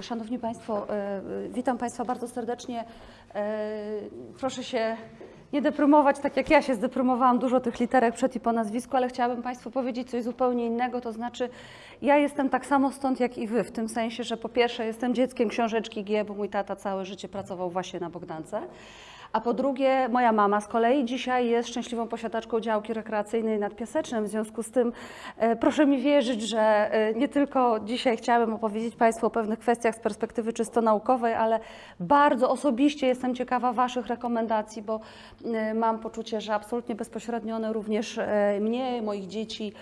Szanowni Państwo, e, witam Państwa bardzo serdecznie. E, Proszę się nie deprymować, tak jak ja się zdeprymowałam, dużo tych literek przed i po nazwisku, ale chciałabym Państwu powiedzieć coś zupełnie innego, to znaczy ja jestem tak samo stąd jak i Wy, w tym sensie, że po pierwsze jestem dzieckiem książeczki G, bo mój tata całe życie pracował właśnie na Bogdance. A po drugie, moja mama z kolei dzisiaj jest szczęśliwą posiadaczką działki rekreacyjnej nad Piasecznem. W związku z tym e, proszę mi wierzyć, że e, nie tylko dzisiaj chciałabym opowiedzieć Państwu o pewnych kwestiach z perspektywy czysto naukowej, ale bardzo osobiście jestem ciekawa Waszych rekomendacji, bo e, mam poczucie, że absolutnie bezpośrednio one również mnie, moich dzieci,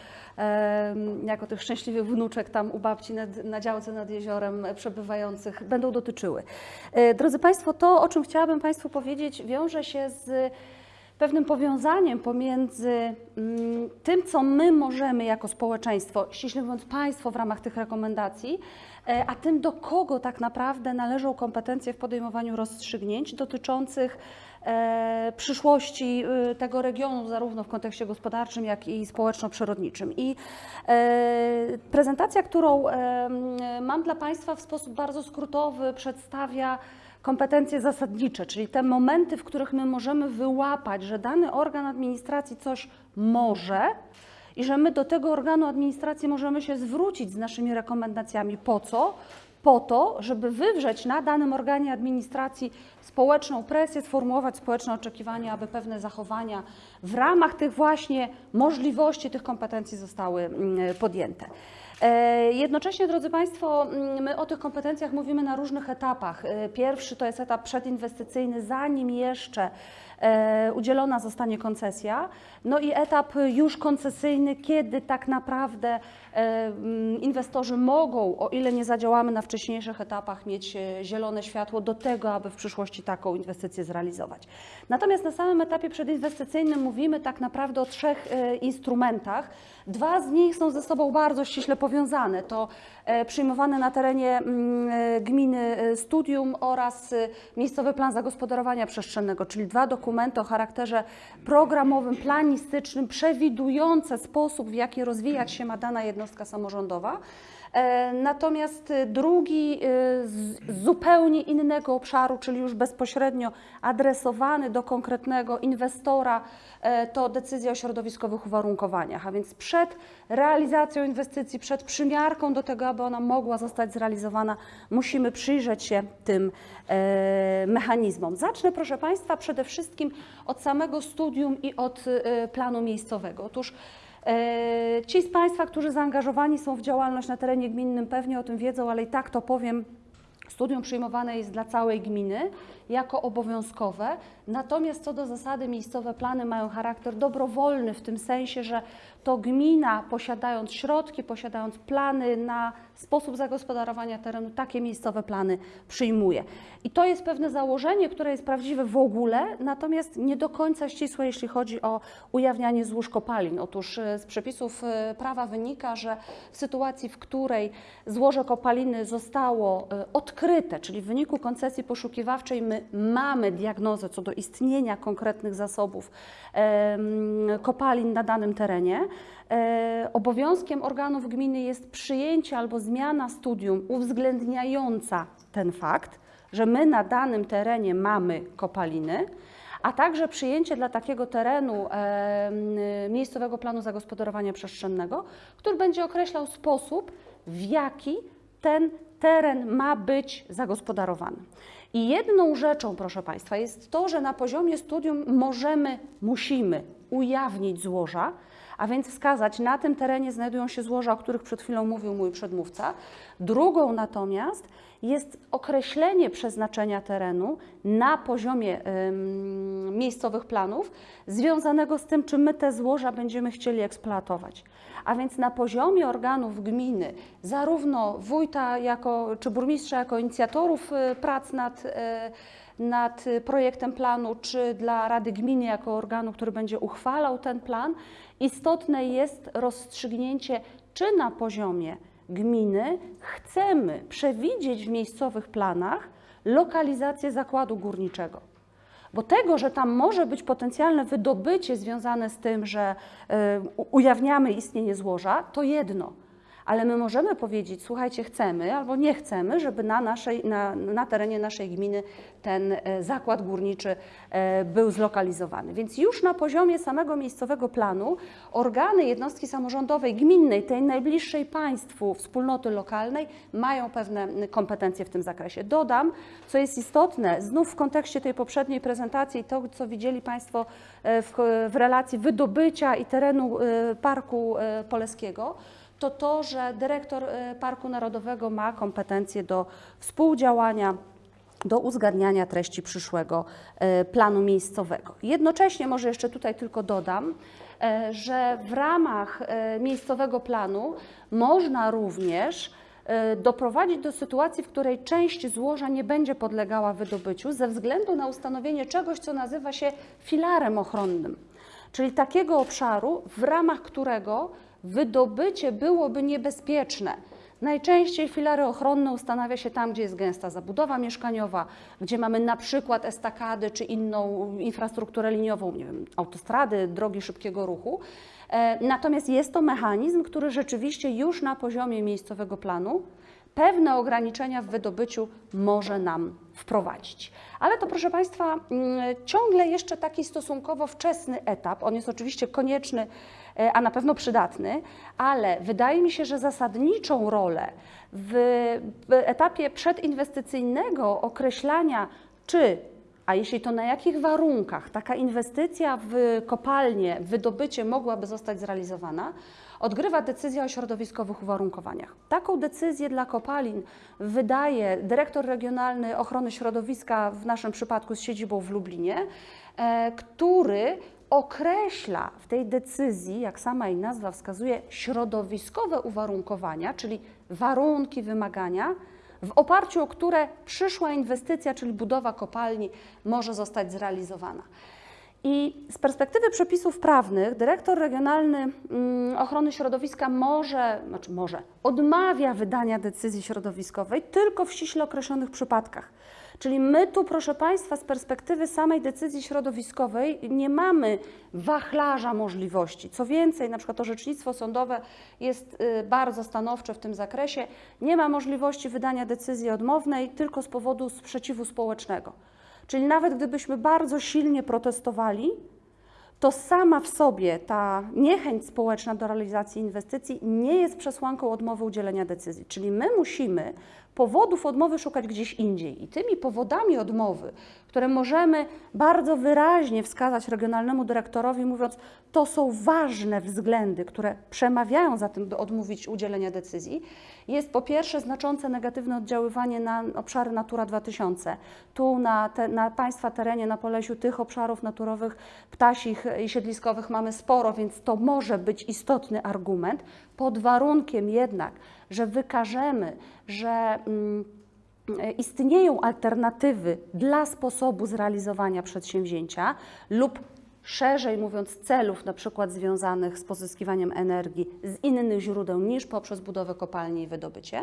jako tych szczęśliwych wnuczek tam u babci nad, na działce nad jeziorem przebywających będą dotyczyły. E, Drodzy Państwo, to o czym chciałabym Państwu powiedzieć wiąże się z pewnym powiązaniem pomiędzy mm, tym, co my możemy jako społeczeństwo, ściśle mówiąc państwo w ramach tych rekomendacji, e, a tym, do kogo tak naprawdę należą kompetencje w podejmowaniu rozstrzygnięć dotyczących przyszłości e, tego regionu, zarówno w kontekście gospodarczym, jak i społeczno-przyrodniczym. I e, prezentacja, którą e, mam dla Państwa w sposób bardzo skrótowy przedstawia kompetencje zasadnicze, czyli te momenty, w których my możemy wyłapać, że dany organ administracji coś może i że my do tego organu administracji możemy się zwrócić z naszymi rekomendacjami. Po co? Po to, żeby wywrzeć na danym organie administracji społeczną presję, sformułować społeczne oczekiwania, aby pewne zachowania w ramach tych właśnie możliwości, tych kompetencji zostały mm, podjęte. E, Jednocześnie, drodzy Państwo, mm, my o tych kompetencjach mówimy na różnych etapach. E, Pierwszy to jest etap przedinwestycyjny, zanim jeszcze e, udzielona zostanie koncesja. No i etap już koncesyjny, kiedy tak naprawdę mm, inwestorzy mogą, o ile nie zadziałamy na wcześniejszych etapach, mieć zielone światło do tego, aby w przyszłości taką inwestycję zrealizować. Natomiast na samym etapie przedinwestycyjnym mówimy tak naprawdę o trzech instrumentach. Dwa z nich są ze sobą bardzo ściśle powiązane. To e, przyjmowane na terenie mm, e, gminy e, studium oraz miejscowy plan zagospodarowania przestrzennego, czyli dwa dokumenty o charakterze programowym, planistycznym, przewidujące sposób, w jaki rozwijać się ma dana jednostka samorządowa. Natomiast drugi z zupełnie innego obszaru, czyli już bezpośrednio adresowany do konkretnego inwestora, to decyzja o środowiskowych uwarunkowaniach. A więc przed realizacją inwestycji, przed przymiarką do tego, aby ona mogła zostać zrealizowana, musimy przyjrzeć się tym e, mechanizmom. Zacznę, proszę Państwa, przede wszystkim od samego studium i od e, planu miejscowego. Otóż E, Ci z Państwa, którzy zaangażowani są w działalność na terenie gminnym, pewnie o tym wiedzą, ale i tak to powiem. Studium przyjmowane jest dla całej gminy jako obowiązkowe, natomiast co do zasady miejscowe plany mają charakter dobrowolny w tym sensie, że to gmina posiadając środki, posiadając plany na sposób zagospodarowania terenu, takie miejscowe plany przyjmuje. I to jest pewne założenie, które jest prawdziwe w ogóle, natomiast nie do końca ścisłe, jeśli chodzi o ujawnianie złóż kopalin. Otóż e, z przepisów e, prawa wynika, że w sytuacji, w której złoże kopaliny zostało e, odkryte, czyli w wyniku koncesji poszukiwawczej my mamy diagnozę co do istnienia konkretnych zasobów kopalin na danym terenie, e, obowiązkiem organów gminy jest przyjęcie albo zmiana studium uwzględniająca ten fakt, że my na danym terenie mamy kopaliny, a także przyjęcie dla takiego terenu em, miejscowego planu zagospodarowania przestrzennego, który będzie określał sposób, w jaki ten teren ma być zagospodarowany. I jedną rzeczą, proszę Państwa, jest to, że na poziomie studium możemy, musimy ujawnić złoża, a więc wskazać, na tym terenie znajdują się złoża, o których przed chwilą mówił mój przedmówca. Drugą natomiast jest określenie przeznaczenia terenu na poziomie miejscowych planów, związanego z tym, czy my te złoża będziemy chcieli eksploatować. A więc na poziomie organów gminy, zarówno wójta jako, czy burmistrza jako inicjatorów y, prac nad y, nad projektem planu, czy dla Rady Gminy jako organu, który będzie uchwalał ten plan, istotne jest rozstrzygnięcie, czy na poziomie gminy chcemy przewidzieć w miejscowych planach lokalizację zakładu górniczego. Bo tego, że tam może być potencjalne wydobycie związane z tym, że y, ujawniamy istnienie złoża, to jedno. Ale my możemy powiedzieć, słuchajcie, chcemy albo nie chcemy, żeby na, naszej, na, na terenie naszej gminy ten e, zakład górniczy e, był zlokalizowany. Więc już na poziomie samego miejscowego planu organy jednostki samorządowej, gminnej, tej najbliższej państwu wspólnoty lokalnej mają pewne kompetencje w tym zakresie. Dodam, co jest istotne, znów w kontekście tej poprzedniej prezentacji, to co widzieli Państwo e, w, w relacji wydobycia i terenu Parku Poleskiego, to to, że dyrektor e, Parku Narodowego ma kompetencje do współdziałania do uzgadniania treści przyszłego e, planu miejscowego. Jednocześnie może jeszcze tutaj tylko dodam, e, że w ramach miejscowego planu można również doprowadzić do sytuacji, w której część złoża nie będzie podlegała wydobyciu ze względu na ustanowienie czegoś, co nazywa się filarem ochronnym, czyli takiego obszaru, w ramach którego wydobycie byłoby niebezpieczne. Najczęściej filary ochronne ustanawia się tam, gdzie jest gęsta zabudowa mieszkaniowa, gdzie mamy na przykład estakady czy inną infrastrukturę liniową, nie wiem, autostrady, drogi szybkiego ruchu. E, Natomiast jest to mechanizm, który rzeczywiście już na poziomie miejscowego planu pewne ograniczenia w wydobyciu może nam wprowadzić. Ale to, proszę Państwa, mm, ciągle jeszcze taki stosunkowo wczesny etap. On jest oczywiście konieczny, e, a na pewno przydatny, ale wydaje mi się, że zasadniczą rolę w, etapie przedinwestycyjnego określania, czy a jeśli to na jakich warunkach taka inwestycja w kopalnię, w wydobycie mogłaby zostać zrealizowana, odgrywa decyzja o środowiskowych uwarunkowaniach. Taką decyzję dla kopalin wydaje dyrektor regionalny ochrony środowiska, w naszym przypadku z siedzibą w Lublinie, e, który określa w tej decyzji, jak sama jej nazwa wskazuje, środowiskowe uwarunkowania, czyli warunki, wymagania, w oparciu o które przyszła inwestycja, czyli budowa kopalni, może zostać zrealizowana. I z perspektywy przepisów prawnych dyrektor regionalny mm, ochrony środowiska może, znaczy może, odmawia wydania decyzji środowiskowej tylko w ściśle określonych przypadkach. Czyli my tu, proszę Państwa, z perspektywy samej decyzji środowiskowej nie mamy wachlarza możliwości. Co więcej, na przykład orzecznictwo sądowe jest y, bardzo stanowcze w tym zakresie. Nie ma możliwości wydania decyzji odmownej tylko z powodu sprzeciwu społecznego. Czyli nawet gdybyśmy bardzo silnie protestowali, to sama w sobie ta niechęć społeczna do realizacji inwestycji nie jest przesłanką odmowy udzielenia decyzji. Czyli my musimy powodów odmowy szukać gdzieś indziej. I tymi powodami odmowy, które możemy bardzo wyraźnie wskazać regionalnemu dyrektorowi, mówiąc, to są ważne względy, które przemawiają za tym, by odmówić udzielenia decyzji, jest po pierwsze znaczące negatywne oddziaływanie na obszary Natura 2000. Tu na, te, na Państwa terenie, na Polesiu, tych obszarów naturowych, ptasich i siedliskowych mamy sporo, więc to może być istotny argument, pod warunkiem jednak, że wykażemy, że mm, istnieją alternatywy dla sposobu zrealizowania przedsięwzięcia lub szerzej mówiąc celów na przykład związanych z pozyskiwaniem energii z innych źródeł niż poprzez budowę kopalni i wydobycie.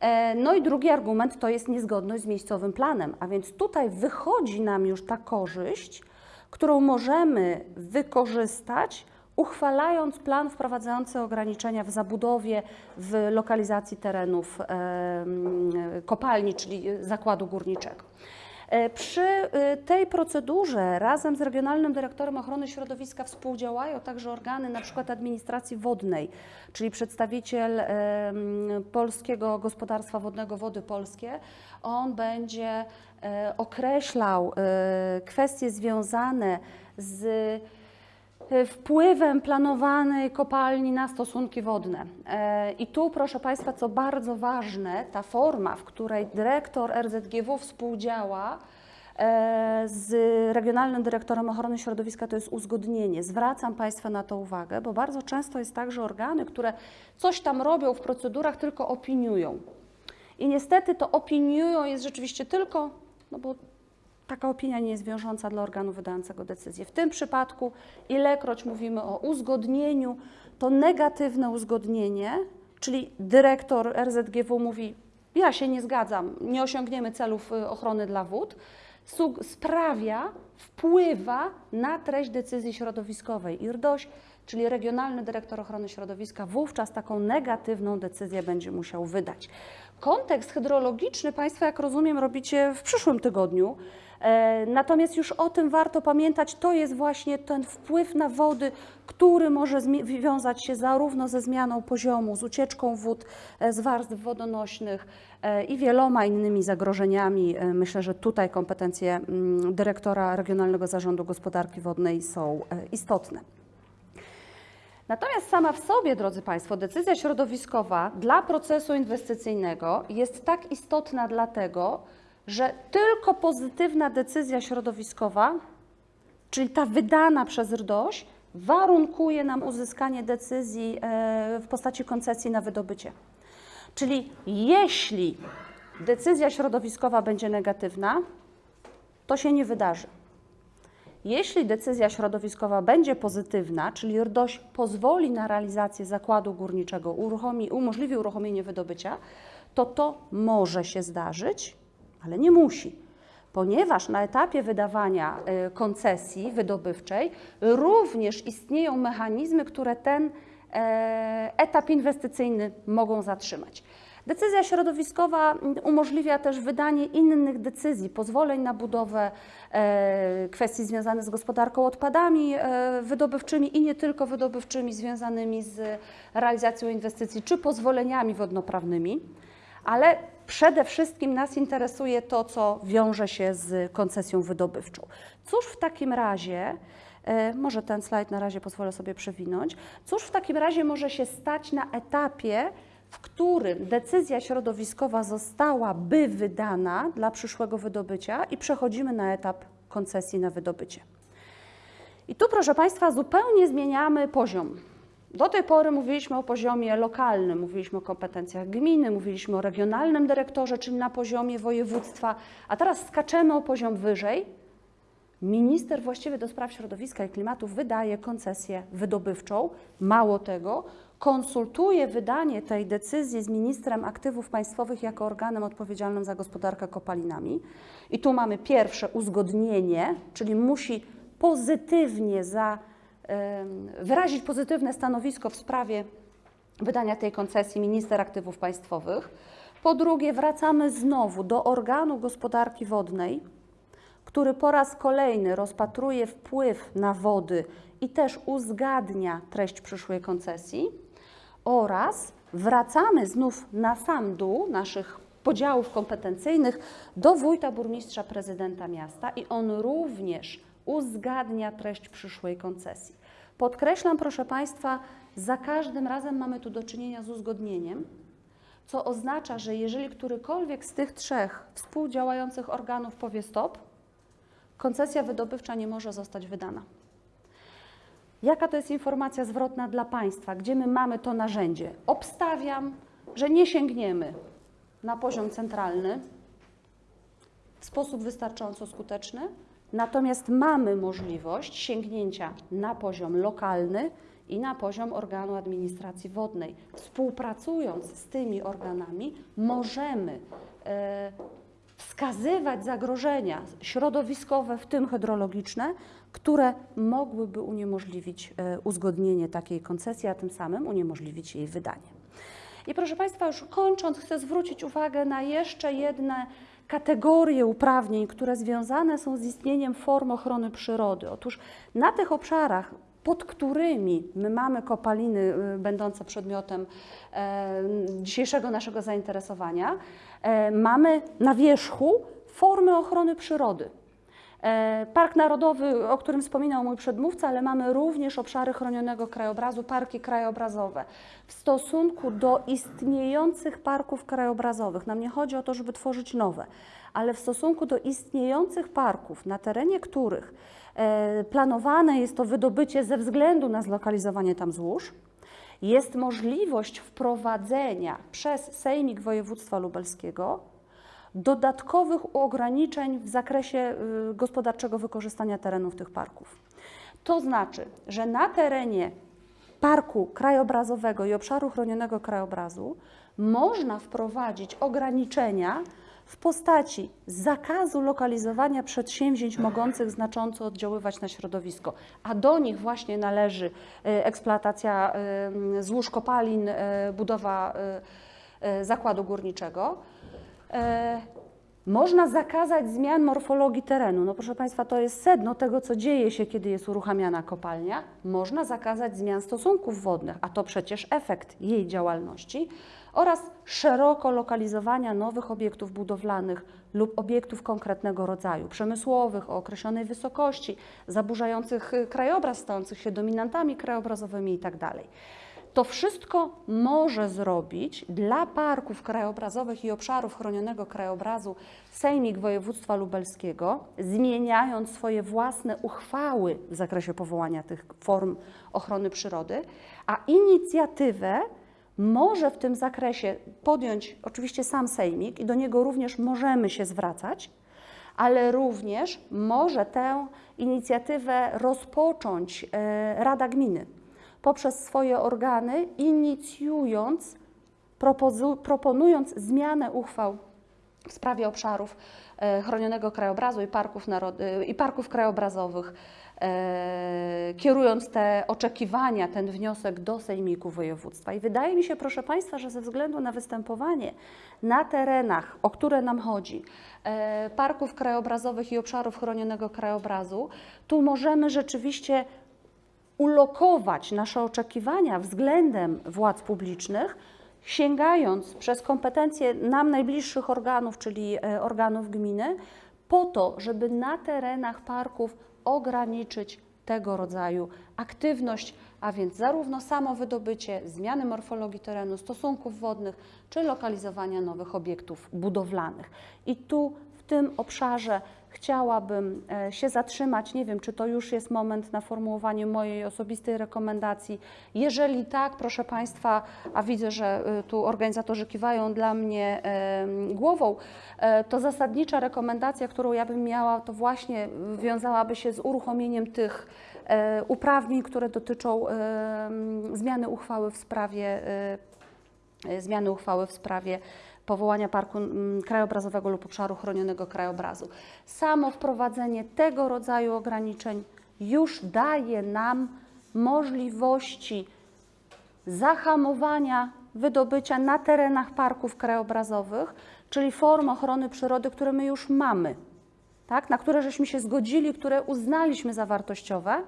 E, No i drugi argument to jest niezgodność z miejscowym planem, a więc tutaj wychodzi nam już ta korzyść, którą możemy wykorzystać, uchwalając plan wprowadzający ograniczenia w zabudowie, w lokalizacji terenów em, kopalni, czyli zakładu górniczego. E, Przy y, tej procedurze razem z Regionalnym Dyrektorem Ochrony Środowiska współdziałają także organy przykład administracji wodnej, czyli przedstawiciel Polskiego Gospodarstwa Wodnego Wody Polskie. On będzie e, określał e, kwestie związane z e, wpływem planowanej kopalni na stosunki wodne. E, I tu, proszę Państwa, co bardzo ważne, ta forma, w której dyrektor RZGW współdziała e, z Regionalnym Dyrektorem Ochrony Środowiska, to jest uzgodnienie. Zwracam Państwa na to uwagę, bo bardzo często jest tak, że organy, które coś tam robią w procedurach, tylko opiniują. I niestety to opiniują jest rzeczywiście tylko, no bo taka opinia nie jest wiążąca dla organu wydającego decyzję. W tym przypadku, ilekroć mówimy o uzgodnieniu, to negatywne uzgodnienie, czyli dyrektor RZGW mówi: Ja się nie zgadzam, nie osiągniemy celów y, ochrony dla wód, sprawia, wpływa na treść decyzji środowiskowej. I RDOŚ czyli regionalny dyrektor ochrony środowiska wówczas taką negatywną decyzję będzie musiał wydać. Kontekst hydrologiczny Państwo, jak rozumiem, robicie w przyszłym tygodniu. E, Natomiast już o tym warto pamiętać, to jest właśnie ten wpływ na wody, który może wiązać się zarówno ze zmianą poziomu, z ucieczką wód e, z warstw wodonośnych e, i wieloma innymi zagrożeniami. Myślę, że tutaj kompetencje mm, dyrektora Regionalnego Zarządu Gospodarki Wodnej są istotne. Natomiast sama w sobie, drodzy Państwo, decyzja środowiskowa dla procesu inwestycyjnego jest tak istotna dlatego, że tylko pozytywna decyzja środowiskowa, czyli ta wydana przez RDOŚ, warunkuje nam uzyskanie decyzji e, w postaci koncesji na wydobycie. Czyli jeśli decyzja środowiskowa będzie negatywna, to się nie wydarzy. Jeśli decyzja środowiskowa będzie pozytywna, czyli RDOŚ pozwoli na realizację zakładu górniczego, uruchomi, umożliwi uruchomienie wydobycia, to to może się zdarzyć, ale nie musi, ponieważ na etapie wydawania y, koncesji wydobywczej również istnieją mechanizmy, które ten e, etap inwestycyjny mogą zatrzymać. Decyzja środowiskowa umożliwia też wydanie innych decyzji, pozwoleń na budowę, e, kwestii związane z gospodarką odpadami e, wydobywczymi i nie tylko wydobywczymi, związanymi z realizacją inwestycji czy pozwoleniami wodnoprawnymi, ale przede wszystkim nas interesuje to, co wiąże się z koncesją wydobywczą. Cóż w takim razie, e, może ten slajd na razie pozwolę sobie przewinąć, cóż w takim razie może się stać na etapie, w którym decyzja środowiskowa zostałaby wydana dla przyszłego wydobycia i przechodzimy na etap koncesji na wydobycie. I tu, proszę Państwa, zupełnie zmieniamy poziom. Do tej pory mówiliśmy o poziomie lokalnym, mówiliśmy o kompetencjach gminy, mówiliśmy o regionalnym dyrektorze, czyli na poziomie województwa, a teraz skaczemy o poziom wyżej. Minister właściwy do spraw środowiska i klimatu wydaje koncesję wydobywczą. Mało tego, konsultuje wydanie tej decyzji z ministrem aktywów państwowych jako organem odpowiedzialnym za gospodarkę kopalinami. I tu mamy pierwsze uzgodnienie, czyli musi pozytywnie za, wyrazić pozytywne stanowisko w sprawie wydania tej koncesji minister aktywów państwowych. Po drugie, wracamy znowu do organu gospodarki wodnej, który po raz kolejny rozpatruje wpływ na wody i też uzgadnia treść przyszłej koncesji oraz wracamy znów na sam dół naszych podziałów kompetencyjnych do wójta, burmistrza, prezydenta miasta i on również uzgadnia treść przyszłej koncesji. Podkreślam, proszę Państwa, za każdym razem mamy tu do czynienia z uzgodnieniem, co oznacza, że jeżeli którykolwiek z tych trzech współdziałających organów powie stop, koncesja wydobywcza nie może zostać wydana. Jaka to jest informacja zwrotna dla państwa, gdzie my mamy to narzędzie? Obstawiam, że nie sięgniemy na poziom centralny w sposób wystarczająco skuteczny, natomiast mamy możliwość sięgnięcia na poziom lokalny i na poziom organu administracji wodnej. Współpracując z tymi organami, możemy e, wskazywać zagrożenia środowiskowe, w tym hydrologiczne, które mogłyby uniemożliwić e, uzgodnienie takiej koncesji, a tym samym uniemożliwić jej wydanie. I proszę Państwa, już kończąc, chcę zwrócić uwagę na jeszcze jedne kategorie uprawnień, które związane są z istnieniem form ochrony przyrody. Otóż na tych obszarach, pod którymi my mamy kopaliny y, będące przedmiotem e, dzisiejszego naszego zainteresowania, e, mamy na wierzchu formy ochrony przyrody. E, Park Narodowy, o którym wspominał mój przedmówca, ale mamy również obszary chronionego krajobrazu, parki krajobrazowe. W stosunku do istniejących parków krajobrazowych, nam nie chodzi o to, żeby tworzyć nowe, ale w stosunku do istniejących parków, na terenie których e, planowane jest to wydobycie ze względu na zlokalizowanie tam złóż, jest możliwość wprowadzenia przez Sejmik Województwa Lubelskiego dodatkowych ograniczeń w zakresie y, gospodarczego wykorzystania terenów tych parków. To znaczy, że na terenie parku krajobrazowego i obszaru chronionego krajobrazu można wprowadzić ograniczenia w postaci zakazu lokalizowania przedsięwzięć mogących znacząco oddziaływać na środowisko, a do nich właśnie należy e, eksploatacja e, złóż kopalin, budowa zakładu górniczego. E, Można zakazać zmian morfologii terenu. No proszę Państwa, to jest sedno tego, co dzieje się, kiedy jest uruchamiana kopalnia. Można zakazać zmian stosunków wodnych, a to przecież efekt jej działalności oraz szeroko lokalizowania nowych obiektów budowlanych lub obiektów konkretnego rodzaju, przemysłowych o określonej wysokości, zaburzających y, krajobraz, stających się dominantami krajobrazowymi itd. To wszystko może zrobić dla parków krajobrazowych i obszarów chronionego krajobrazu Sejmik Województwa Lubelskiego, zmieniając swoje własne uchwały w zakresie powołania tych form ochrony przyrody, a inicjatywę może w tym zakresie podjąć oczywiście sam Sejmik i do niego również możemy się zwracać, ale również może tę inicjatywę rozpocząć e, Rada Gminy poprzez swoje organy, inicjując, proponując zmianę uchwał w sprawie obszarów e, chronionego krajobrazu i parków, i parków krajobrazowych, e, kierując te oczekiwania, ten wniosek do Sejmiku Województwa. I wydaje mi się, proszę Państwa, że ze względu na występowanie na terenach, o które nam chodzi, e, parków krajobrazowych i obszarów chronionego krajobrazu, tu możemy rzeczywiście ulokować nasze oczekiwania względem władz publicznych, sięgając przez kompetencje nam najbliższych organów, czyli e, organów gminy, po to, żeby na terenach parków ograniczyć tego rodzaju aktywność, a więc zarówno samo wydobycie, zmiany morfologii terenu, stosunków wodnych, czy lokalizowania nowych obiektów budowlanych. I tu w tym obszarze chciałabym e, się zatrzymać. Nie wiem, czy to już jest moment na formułowanie mojej osobistej rekomendacji. Jeżeli tak, proszę Państwa, a widzę, że e, tu organizatorzy kiwają dla mnie głową, e, to zasadnicza rekomendacja, którą ja bym miała, to właśnie wiązałaby się z uruchomieniem tych uprawnień, które dotyczą zmiany uchwały w sprawie zmiany uchwały w sprawie powołania parku mm, krajobrazowego lub obszaru chronionego krajobrazu. Samo wprowadzenie tego rodzaju ograniczeń już daje nam możliwości zahamowania wydobycia na terenach parków krajobrazowych, czyli form ochrony przyrody, które my już mamy, tak? na które żeśmy się zgodzili, które uznaliśmy za wartościowe,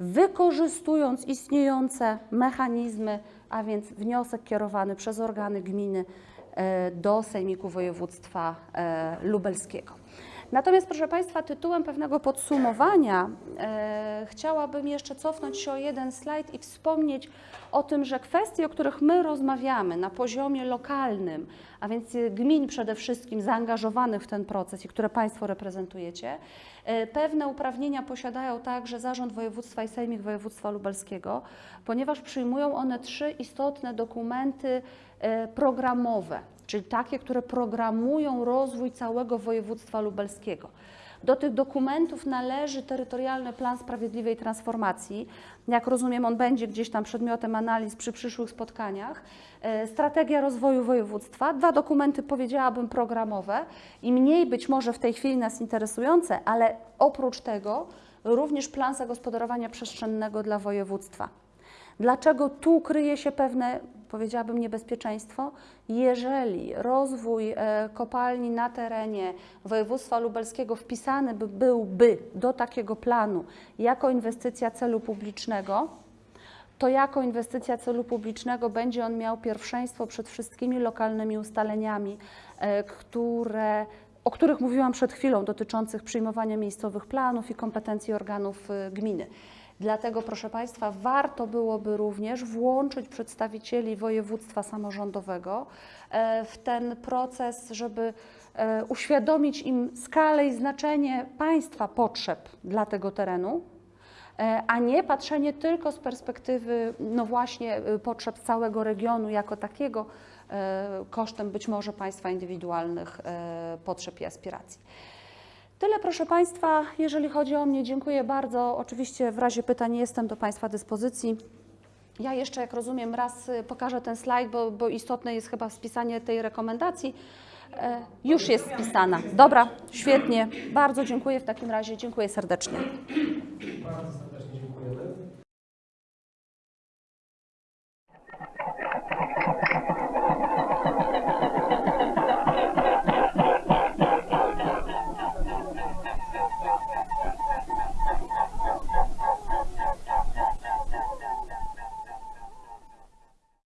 wykorzystując istniejące mechanizmy, a więc wniosek kierowany przez organy gminy e, do Sejmiku Województwa e, Lubelskiego. Natomiast, proszę Państwa, tytułem pewnego podsumowania e, chciałabym jeszcze cofnąć się o jeden slajd i wspomnieć o tym, że kwestie, o których my rozmawiamy na poziomie lokalnym, a więc gmin przede wszystkim zaangażowanych w ten proces i które Państwo reprezentujecie, e, pewne uprawnienia posiadają także Zarząd Województwa i Sejmik Województwa Lubelskiego, ponieważ przyjmują one trzy istotne dokumenty programowe, czyli takie, które programują rozwój całego województwa lubelskiego. Do tych dokumentów należy terytorialny plan sprawiedliwej transformacji. Jak rozumiem, on będzie gdzieś tam przedmiotem analiz przy przyszłych spotkaniach. E, Strategia rozwoju województwa, dwa dokumenty powiedziałabym programowe i mniej być może w tej chwili nas interesujące, ale oprócz tego również plan zagospodarowania przestrzennego dla województwa. Dlaczego tu kryje się pewne, powiedziałabym, niebezpieczeństwo? Jeżeli rozwój e, kopalni na terenie województwa lubelskiego wpisany by, byłby do takiego planu jako inwestycja celu publicznego, to jako inwestycja celu publicznego będzie on miał pierwszeństwo przed wszystkimi lokalnymi ustaleniami, e, które, o których mówiłam przed chwilą, dotyczących przyjmowania miejscowych planów i kompetencji organów e, gminy. Dlatego, proszę Państwa, warto byłoby również włączyć przedstawicieli województwa samorządowego e, w ten proces, żeby e, uświadomić im skalę i znaczenie państwa potrzeb dla tego terenu, e, a nie patrzenie tylko z perspektywy, no właśnie, potrzeb całego regionu jako takiego, kosztem być może państwa indywidualnych potrzeb i aspiracji. Tyle, proszę Państwa, jeżeli chodzi o mnie. Dziękuję bardzo. Oczywiście w razie pytań jestem do Państwa dyspozycji. Ja jeszcze, jak rozumiem, raz y, pokażę ten slajd, bo, bo istotne jest chyba spisanie tej rekomendacji. E, Już jest spisana. Dobra, świetnie. Bardzo dziękuję w takim razie. Dziękuję serdecznie.